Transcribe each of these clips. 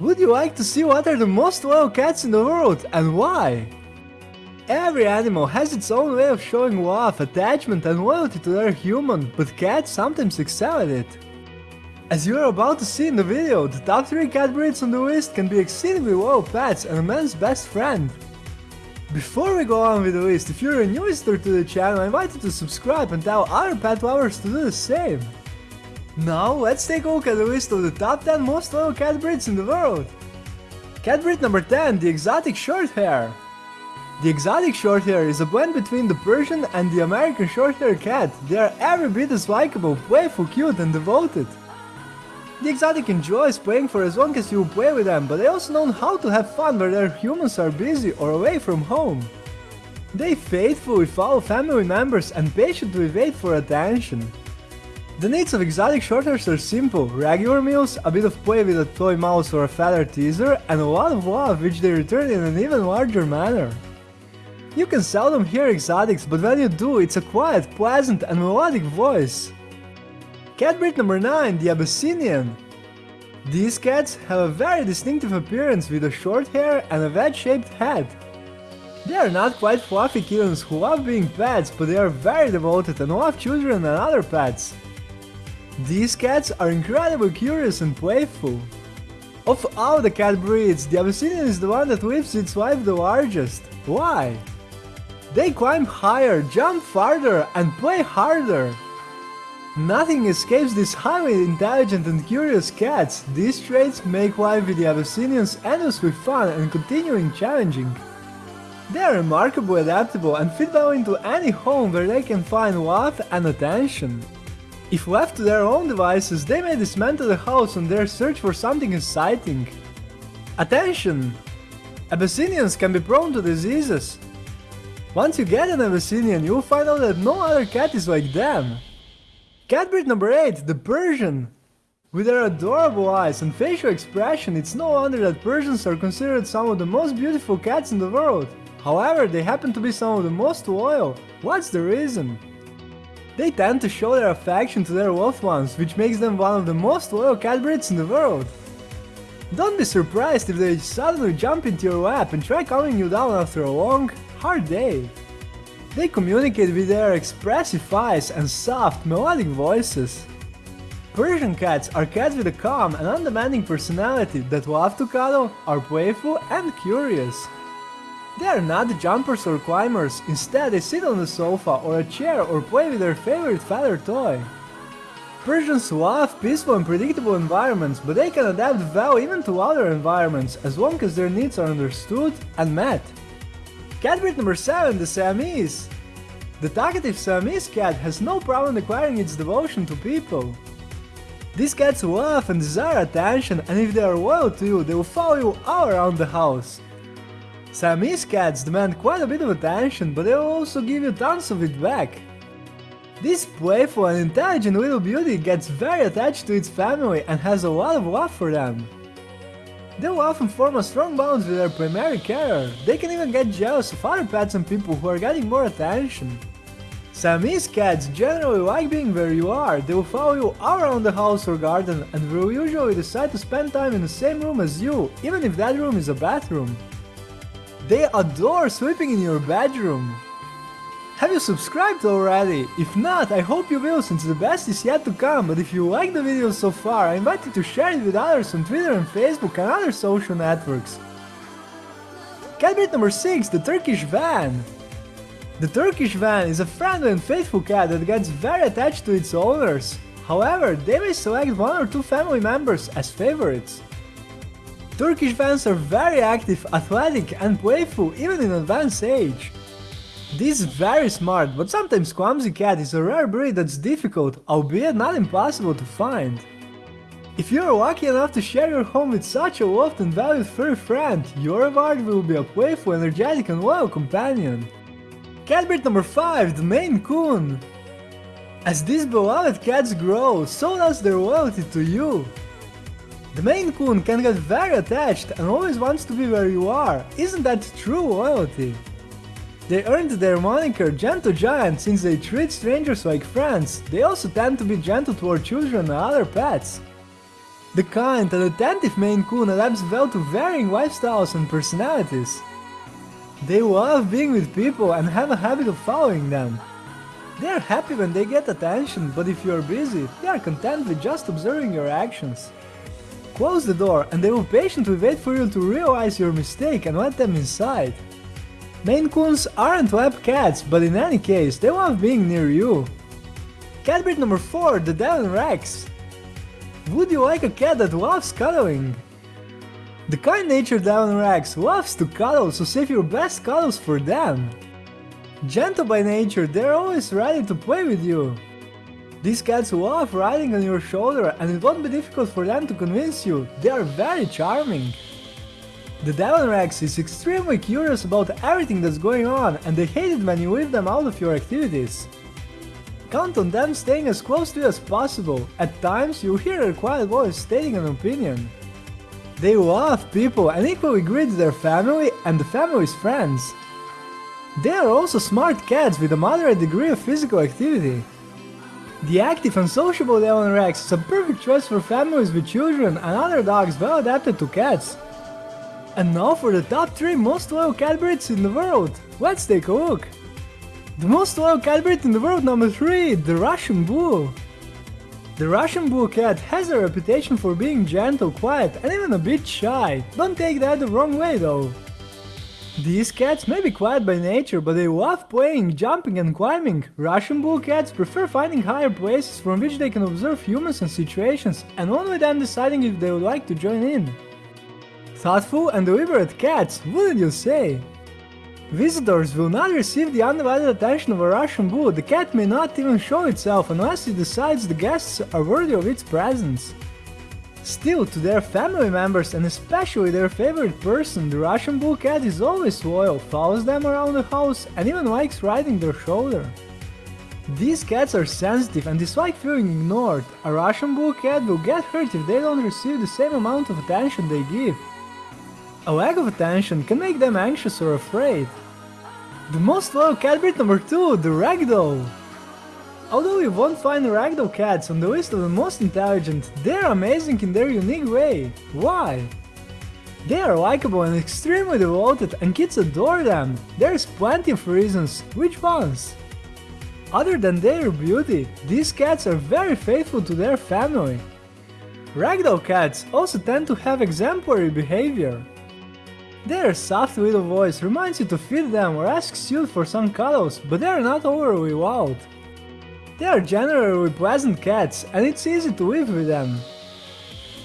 Would you like to see what are the most loyal cats in the world and why? Every animal has its own way of showing love, attachment and loyalty to their human, but cats sometimes excel at it. As you are about to see in the video, the top 3 cat breeds on the list can be exceedingly loyal pets and a man's best friend. Before we go on with the list, if you're a new visitor to the channel, I invite you to subscribe and tell other pet lovers to do the same. Now let's take a look at the list of the top 10 most loyal cat breeds in the world. Cat breed number 10, the exotic shorthair. The exotic shorthair is a blend between the Persian and the American shorthair cat. They are every bit as likable, playful, cute and devoted. The exotic enjoys playing for as long as you play with them, but they also know how to have fun where their humans are busy or away from home. They faithfully follow family members and patiently wait for attention. The needs of exotic shorthairs are simple, regular meals, a bit of play with a toy mouse or a feather teaser, and a lot of love which they return in an even larger manner. You can seldom hear exotics, but when you do, it's a quiet, pleasant and melodic voice. Cat breed number 9, the Abyssinian. These cats have a very distinctive appearance with a short hair and a wedge-shaped head. They are not quite fluffy kittens who love being pets, but they are very devoted and love children and other pets. These cats are incredibly curious and playful. Of all the cat breeds, the Abyssinian is the one that lives its life the largest. Why? They climb higher, jump farther, and play harder. Nothing escapes these highly intelligent and curious cats. These traits make life with the Abyssinians endlessly fun and continuing challenging. They are remarkably adaptable and fit well into any home where they can find love and attention. If left to their own devices, they may dismantle the house on their search for something exciting. Attention! Abyssinians can be prone to diseases. Once you get an Abyssinian, you'll find out that no other cat is like them. Cat breed number 8, the Persian. With their adorable eyes and facial expression, it's no wonder that Persians are considered some of the most beautiful cats in the world. However, they happen to be some of the most loyal. What's the reason? They tend to show their affection to their loved ones, which makes them one of the most loyal cat breeds in the world. Don't be surprised if they suddenly jump into your lap and try calming you down after a long, hard day. They communicate with their expressive eyes and soft, melodic voices. Persian cats are cats with a calm and undemanding personality that love to cuddle, are playful and curious. They are not jumpers or climbers, instead they sit on the sofa or a chair or play with their favorite feather toy. Persians love peaceful and predictable environments, but they can adapt well even to other environments as long as their needs are understood and met. Cat breed number 7, the Siamese. The talkative Siamese cat has no problem acquiring its devotion to people. These cats love and desire attention and if they are loyal to you, they will follow you all around the house. Siamese cats demand quite a bit of attention, but they will also give you tons of it back. This playful and intelligent little beauty gets very attached to its family and has a lot of love for them. They will often form a strong bond with their primary carer, they can even get jealous of other pets and people who are getting more attention. Siamese cats generally like being where you are, they will follow you all around the house or garden and will usually decide to spend time in the same room as you, even if that room is a bathroom. They adore sleeping in your bedroom. Have you subscribed already? If not, I hope you will since the best is yet to come, but if you like the video so far, I invite you to share it with others on Twitter and Facebook and other social networks. Cat breed number 6, the Turkish Van. The Turkish Van is a friendly and faithful cat that gets very attached to its owners. However, they may select one or two family members as favorites. Turkish Vans are very active, athletic and playful even in advanced age. This very smart but sometimes clumsy cat is a rare breed that's difficult, albeit not impossible to find. If you're lucky enough to share your home with such a loved and valued furry friend, your reward will be a playful, energetic and loyal companion. Cat breed number 5, the Maine Coon. As these beloved cats grow, so does their loyalty to you. The Maine Coon can get very attached and always wants to be where you are, isn't that true loyalty? They earned their moniker Gentle Giant since they treat strangers like friends, they also tend to be gentle toward children and other pets. The kind and attentive Maine Coon adapts well to varying lifestyles and personalities. They love being with people and have a habit of following them. They are happy when they get attention, but if you are busy, they are content with just observing your actions. Close the door and they will patiently wait for you to realize your mistake and let them inside. Maine Coons aren't lab cats, but in any case, they love being near you. Cat breed number 4, the Devon Rex. Would you like a cat that loves cuddling? The kind-natured Devon Rex loves to cuddle, so save your best cuddles for them. Gentle by nature, they're always ready to play with you. These cats love riding on your shoulder and it won't be difficult for them to convince you, they are very charming. The Devon Rex is extremely curious about everything that's going on and they hate it when you leave them out of your activities. Count on them staying as close to you as possible, at times you'll hear a quiet voice stating an opinion. They love people and equally greet their family and the family's friends. They are also smart cats with a moderate degree of physical activity. The active and sociable Devon Rex is a perfect choice for families with children and other dogs well adapted to cats. And now for the top 3 most loyal cat breeds in the world, let's take a look. The most loyal cat breed in the world number 3, the Russian Blue. The Russian Blue cat has a reputation for being gentle, quiet and even a bit shy, don't take that the wrong way though. These cats may be quiet by nature, but they love playing, jumping and climbing. Russian Blue cats prefer finding higher places from which they can observe humans and situations, and only then deciding if they would like to join in. Thoughtful and deliberate cats, wouldn't you say? Visitors will not receive the undivided attention of a Russian blue, the cat may not even show itself unless it decides the guests are worthy of its presence. Still, to their family members and especially their favorite person, the Russian blue cat is always loyal, follows them around the house and even likes riding their shoulder. These cats are sensitive and dislike feeling ignored. A Russian blue cat will get hurt if they don't receive the same amount of attention they give. A lack of attention can make them anxious or afraid. The most loyal cat breed number 2, the Ragdoll. Although you won't find Ragdoll cats on the list of the most intelligent, they're amazing in their unique way. Why? They are likable and extremely devoted and kids adore them. There's plenty of reasons, which ones? Other than their beauty, these cats are very faithful to their family. Ragdoll cats also tend to have exemplary behavior. Their soft little voice reminds you to feed them or asks you for some cuddles, but they are not overly loud. They are generally pleasant cats and it's easy to live with them.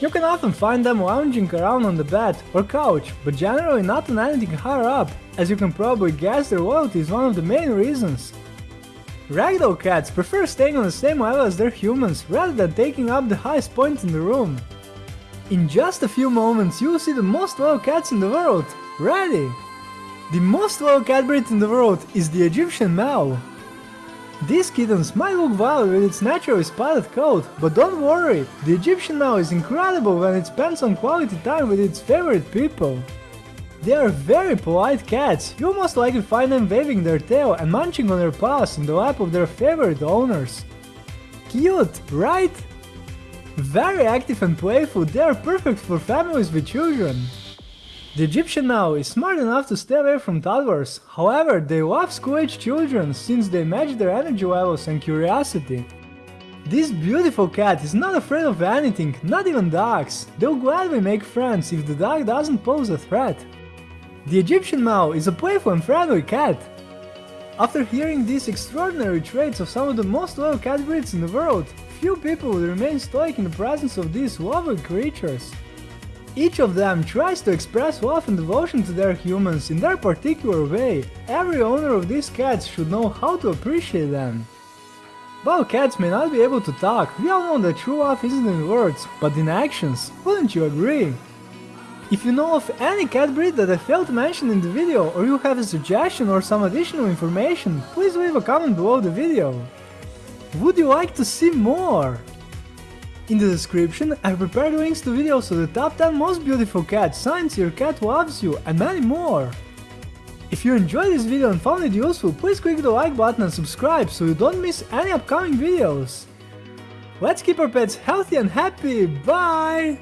You can often find them lounging around on the bed or couch, but generally not on anything higher up, as you can probably guess their loyalty is one of the main reasons. Ragdoll cats prefer staying on the same level as their humans rather than taking up the highest point in the room. In just a few moments you will see the most loyal cats in the world. Ready? The most loyal cat breed in the world is the Egyptian Mau. These kittens might look wild with its naturally spotted coat, but don't worry, the Egyptian Mau is incredible when it spends some quality time with its favorite people. They are very polite cats, you'll most likely find them waving their tail and munching on their paws in the lap of their favorite owners. Cute, right? Very active and playful, they are perfect for families with children. The Egyptian Mau is smart enough to stay away from toddlers, however they love school-age children since they match their energy levels and curiosity. This beautiful cat is not afraid of anything, not even dogs. They'll gladly make friends if the dog doesn't pose a threat. The Egyptian Mau is a playful and friendly cat. After hearing these extraordinary traits of some of the most loyal cat breeds in the world, few people will remain stoic in the presence of these lovely creatures. Each of them tries to express love and devotion to their humans in their particular way. Every owner of these cats should know how to appreciate them. While cats may not be able to talk, we all know that true love isn't in words, but in actions, wouldn't you agree? If you know of any cat breed that I failed to mention in the video or you have a suggestion or some additional information, please leave a comment below the video. Would you like to see more? In the description, I prepared links to videos of the top 10 most beautiful cats, signs your cat loves you, and many more. If you enjoyed this video and found it useful, please click the like button and subscribe so you don't miss any upcoming videos. Let's keep our pets healthy and happy. Bye!